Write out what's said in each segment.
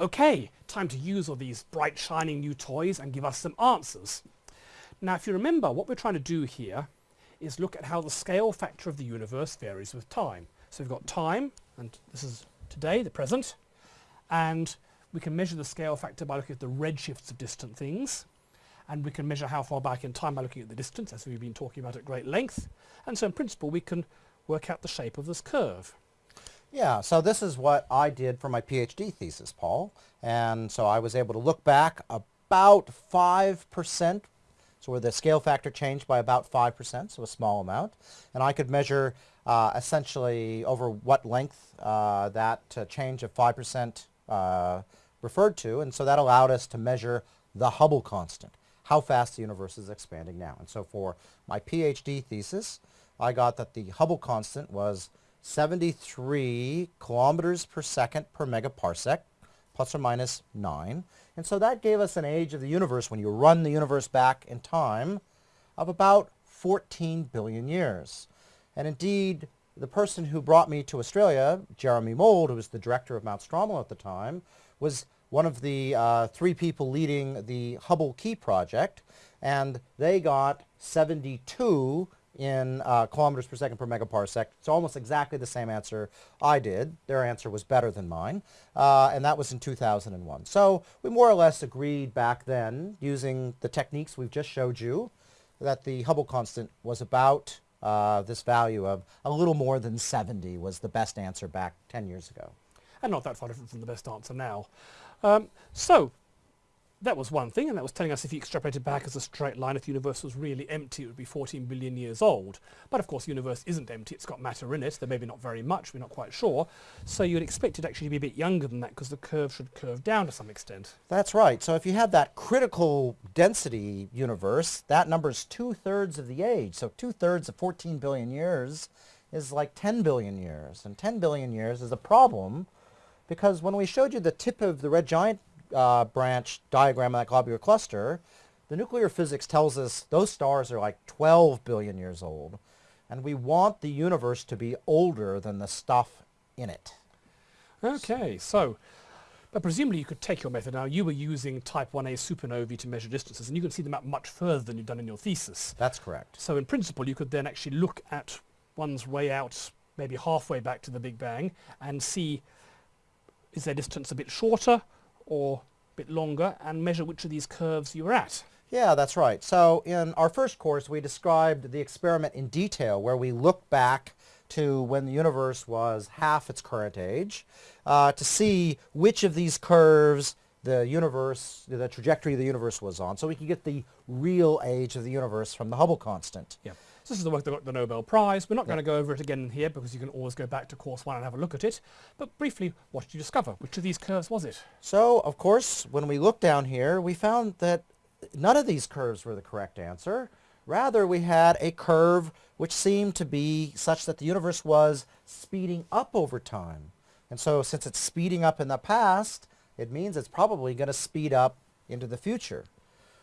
okay, time to use all these bright shining new toys and give us some answers. Now if you remember what we're trying to do here is look at how the scale factor of the universe varies with time. So we've got time and this is today, the present, and we can measure the scale factor by looking at the redshifts of distant things and we can measure how far back in time by looking at the distance as we've been talking about at great length and so in principle we can work out the shape of this curve. Yeah, so this is what I did for my PhD thesis, Paul. And so I was able to look back about 5%, so where the scale factor changed by about 5%, so a small amount. And I could measure uh, essentially over what length uh, that uh, change of 5% uh, referred to. And so that allowed us to measure the Hubble constant, how fast the universe is expanding now. And so for my PhD thesis, I got that the Hubble constant was 73 kilometers per second per megaparsec, plus or minus 9. And so that gave us an age of the universe, when you run the universe back in time, of about 14 billion years. And indeed, the person who brought me to Australia, Jeremy Mould, who was the director of Mount Stromlo at the time, was one of the uh, three people leading the Hubble Key Project, and they got 72 in uh, kilometers per second per megaparsec. It's almost exactly the same answer I did. Their answer was better than mine, uh, and that was in 2001. So we more or less agreed back then, using the techniques we've just showed you, that the Hubble constant was about uh, this value of a little more than 70 was the best answer back 10 years ago. And not that far different from the best answer now. Um, so that was one thing, and that was telling us if you extrapolated back as a straight line, if the universe was really empty, it would be 14 billion years old. But of course, the universe isn't empty, it's got matter in it, there maybe not very much, we're not quite sure. So you'd expect it actually to be a bit younger than that, because the curve should curve down to some extent. That's right. So if you have that critical density universe, that number is two-thirds of the age. So two-thirds of 14 billion years is like 10 billion years. And 10 billion years is a problem, because when we showed you the tip of the red giant uh, branch diagram of that globular cluster, the nuclear physics tells us those stars are like 12 billion years old. And we want the universe to be older than the stuff in it. Okay, so, but presumably you could take your method now. You were using type 1a supernovae to measure distances, and you can see them out much further than you've done in your thesis. That's correct. So in principle, you could then actually look at one's way out, maybe halfway back to the Big Bang, and see is their distance a bit shorter or a bit longer and measure which of these curves you're at. Yeah, that's right. So in our first course, we described the experiment in detail where we look back to when the universe was half its current age uh, to see which of these curves the universe, the trajectory of the universe was on, so we could get the real age of the universe from the Hubble constant. Yeah. This is the work that got the Nobel Prize. We're not going to go over it again here because you can always go back to course one and have a look at it. But briefly, what did you discover? Which of these curves was it? So, of course, when we looked down here, we found that none of these curves were the correct answer. Rather, we had a curve which seemed to be such that the universe was speeding up over time. And so since it's speeding up in the past, it means it's probably going to speed up into the future.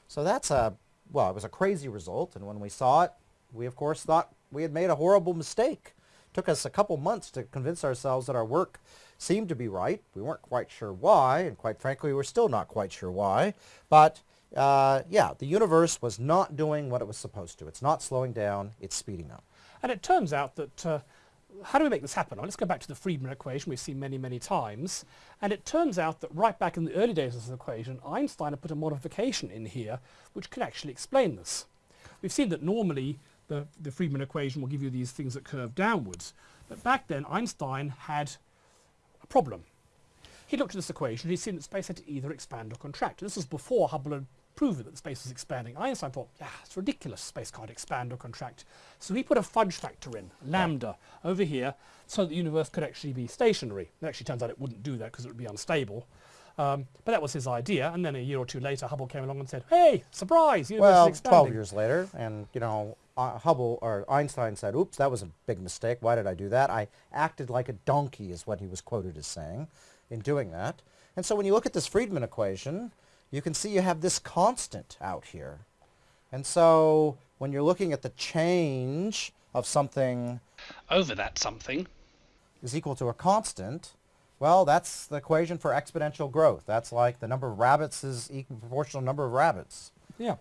So that's a, well, it was a crazy result. And when we saw it, we of course thought we had made a horrible mistake. It took us a couple months to convince ourselves that our work seemed to be right. We weren't quite sure why, and quite frankly, we're still not quite sure why. But uh, yeah, the universe was not doing what it was supposed to. It's not slowing down, it's speeding up. And it turns out that, uh, how do we make this happen? Well, let's go back to the Friedmann equation we've seen many, many times. And it turns out that right back in the early days of this equation, Einstein had put a modification in here which could actually explain this. We've seen that normally the, the Friedmann equation will give you these things that curve downwards. But back then, Einstein had a problem. He looked at this equation, he'd seen that space had to either expand or contract. This was before Hubble had proven that space was expanding. Einstein thought, yeah, it's ridiculous, space can't expand or contract. So he put a fudge factor in, lambda, right. over here, so that the universe could actually be stationary. It actually turns out it wouldn't do that because it would be unstable. Um, but that was his idea, and then a year or two later, Hubble came along and said, "Hey, surprise! Universe well, is expanding." twelve years later, and you know, uh, Hubble or Einstein said, "Oops, that was a big mistake. Why did I do that? I acted like a donkey," is what he was quoted as saying in doing that. And so when you look at this Friedmann equation, you can see you have this constant out here. And so when you're looking at the change of something over that something is equal to a constant, Well, that's the equation for exponential growth. That's like the number of rabbits is equal proportional number of rabbits. Yeah.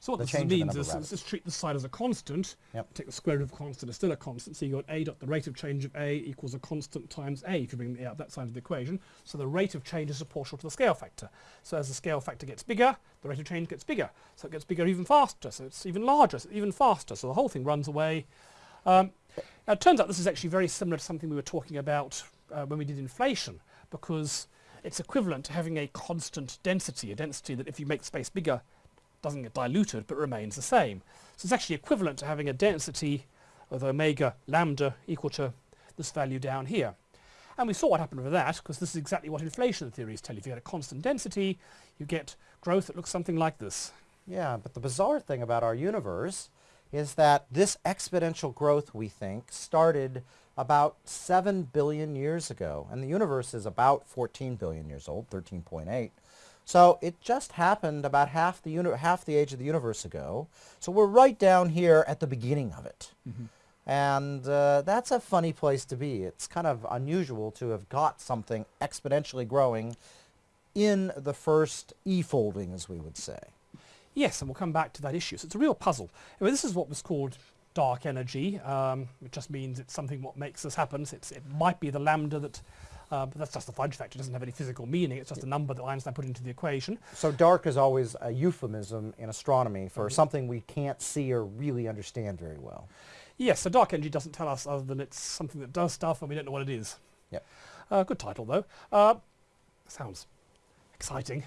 So what The this change in the means is, let's just treat this side as a constant. Yep. Take the square root of a constant, it's still a constant. So you've got a dot the rate of change of a equals a constant times a if you bring the a up that side of the equation. So the rate of change is proportional to the scale factor. So as the scale factor gets bigger, the rate of change gets bigger. So it gets bigger even faster. So it's even larger, so even faster. So the whole thing runs away. Um, now it turns out this is actually very similar to something we were talking about uh, when we did inflation because it's equivalent to having a constant density, a density that if you make space bigger doesn't get diluted but remains the same. So it's actually equivalent to having a density of omega lambda equal to this value down here. And we saw what happened with that because this is exactly what inflation theories tell you. If you had a constant density, you get growth that looks something like this. Yeah, but the bizarre thing about our universe is that this exponential growth, we think, started about 7 billion years ago. And the universe is about 14 billion years old, 13.8. So it just happened about half the, half the age of the universe ago. So we're right down here at the beginning of it. And uh, that's a funny place to be. It's kind of unusual to have got something exponentially growing in the first E-folding, as we would say. Yes, and we'll come back to that issue. So it's a real puzzle. Anyway, this is what was called dark energy. Um, it just means it's something what makes this happen. It's, it might be the lambda that, uh, but that's just a fudge factor. It doesn't have any physical meaning. It's just a number that Einstein put into the equation. So dark is always a euphemism in astronomy for something we can't see or really understand very well. Yes, so dark energy doesn't tell us other than it's something that does stuff and we don't know what it is. Yep. Uh, good title though. Uh, sounds exciting.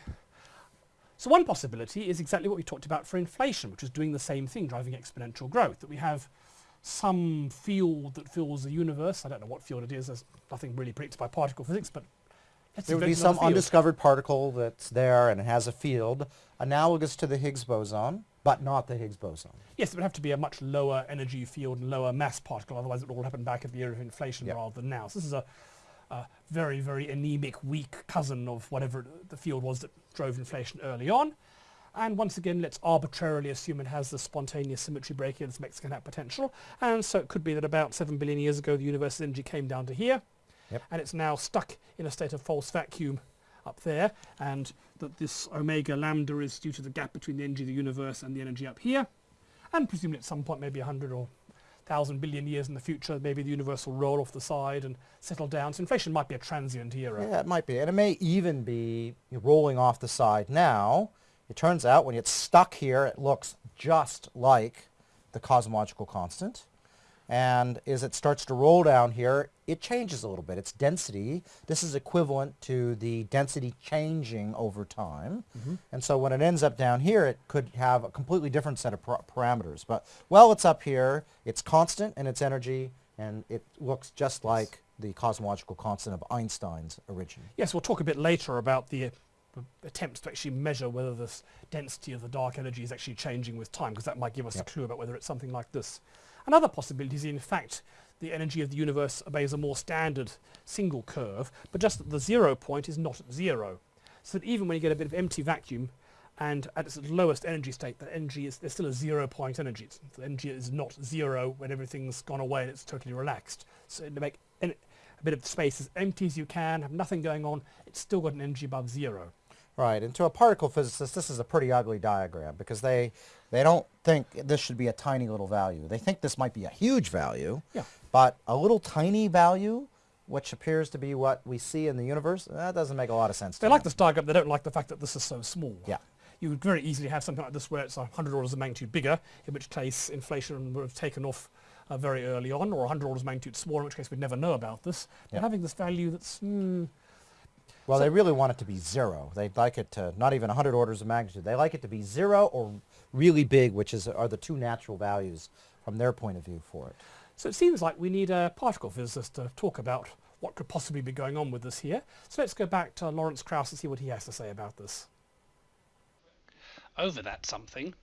So one possibility is exactly what we talked about for inflation, which is doing the same thing, driving exponential growth. That we have some field that fills the universe. I don't know what field it is. There's nothing really predicted by particle physics, but let's There would be some field. undiscovered particle that's there and it has a field analogous to the Higgs boson, but not the Higgs boson. Yes, it would have to be a much lower energy field and lower mass particle, otherwise it would all happen back at the era of inflation Yep. rather than now. So this is a, a very, very anemic, weak cousin of whatever the field was that drove inflation early on. And once again, let's arbitrarily assume it has the spontaneous symmetry breaking its Mexican hat potential. And so it could be that about 7 billion years ago, the universe's energy came down to here. Yep. And it's now stuck in a state of false vacuum up there. And that this omega lambda is due to the gap between the energy of the universe and the energy up here. And presumably at some point, maybe 100 or 1,000 billion years in the future, maybe the universe will roll off the side and settle down. So inflation might be a transient era. Yeah, it might be. And it may even be rolling off the side now. It turns out when it's stuck here, it looks just like the cosmological constant. And as it starts to roll down here, it changes a little bit. Its density, this is equivalent to the density changing over time. Mm-hmm. And so when it ends up down here, it could have a completely different set of par- parameters. But while it's up here, it's constant in its energy, and it looks just like the cosmological constant of Einstein's origin. Yes, we'll talk a bit later about the attempts to actually measure whether this density of the dark energy is actually changing with time, because that might give us Yep. a clue about whether it's something like this. Another possibility is, in fact, the energy of the universe obeys a more standard single curve, but just that the zero point is not at zero. So that even when you get a bit of empty vacuum, and at its lowest energy state, the energy is there's still a zero point energy. It's, the energy is not zero when everything's gone away and it's totally relaxed. So to make a bit of space as empty as you can, have nothing going on, it's still got an energy above zero. Right, and to a particle physicist, this is a pretty ugly diagram because they they don't think this should be a tiny little value. They think this might be a huge value, Yeah. but a little tiny value, which appears to be what we see in the universe, that doesn't make a lot of sense. They like me. this diagram, they don't like the fact that this is so small. Yeah. You would very easily have something like this where it's 100 orders of magnitude bigger, in which case inflation would have taken off uh, very early on, or 100 orders of magnitude smaller, in which case we'd never know about this. But Yeah. having this value that's, hmm, Well, so- they really want it to be zero. They'd like it to not even 100 orders of magnitude. They like it to be zero or really big, which is are the two natural values from their point of view for it. So it seems like we need a particle physicist to talk about what could possibly be going on with this here. So let's go back to Lawrence Krauss and see what he has to say about this. over that something